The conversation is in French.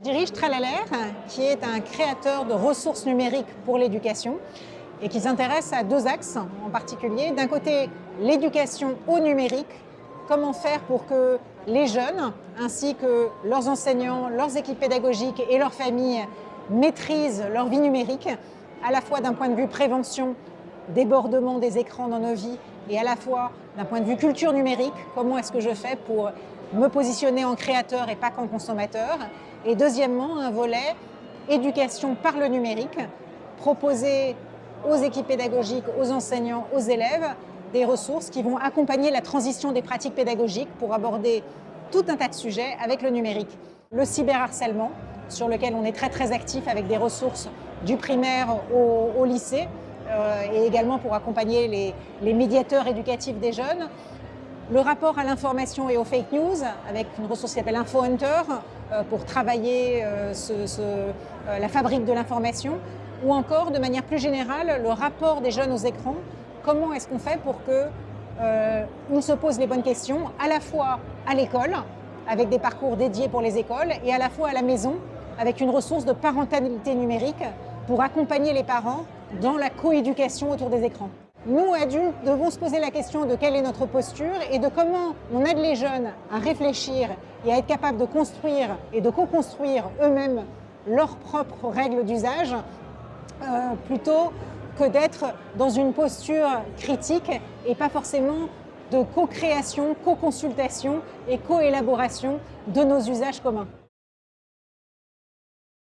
Je dirige Tralalaire, qui est un créateur de ressources numériques pour l'éducation et qui s'intéresse à deux axes en particulier. D'un côté, l'éducation au numérique, comment faire pour que les jeunes, ainsi que leurs enseignants, leurs équipes pédagogiques et leurs familles maîtrisent leur vie numérique, à la fois d'un point de vue prévention, débordement des écrans dans nos vies, et à la fois d'un point de vue culture numérique, comment est-ce que je fais pour me positionner en créateur et pas qu'en consommateur. Et deuxièmement, un volet éducation par le numérique, proposer aux équipes pédagogiques, aux enseignants, aux élèves, des ressources qui vont accompagner la transition des pratiques pédagogiques pour aborder tout un tas de sujets avec le numérique. Le cyberharcèlement, sur lequel on est très très actif avec des ressources du primaire au, lycée, euh, et également pour accompagner les, les médiateurs éducatifs des jeunes. Le rapport à l'information et aux fake news, avec une ressource qui s'appelle InfoHunter, euh, pour travailler euh, euh, la fabrique de l'information, ou encore, de manière plus générale, le rapport des jeunes aux écrans. Comment est-ce qu'on fait pour qu'ils se posent les bonnes questions, à la fois à l'école, avec des parcours dédiés pour les écoles, et à la fois à la maison, avec une ressource de parentalité numérique pour accompagner les parents dans la coéducation autour des écrans. Nous, adultes, devons se poser la question de quelle est notre posture et de comment on aide les jeunes à réfléchir et à être capables de construire et de co-construire eux-mêmes leurs propres règles d'usage euh, plutôt que d'être dans une posture critique et pas forcément de co-création, co-consultation et co-élaboration de nos usages communs.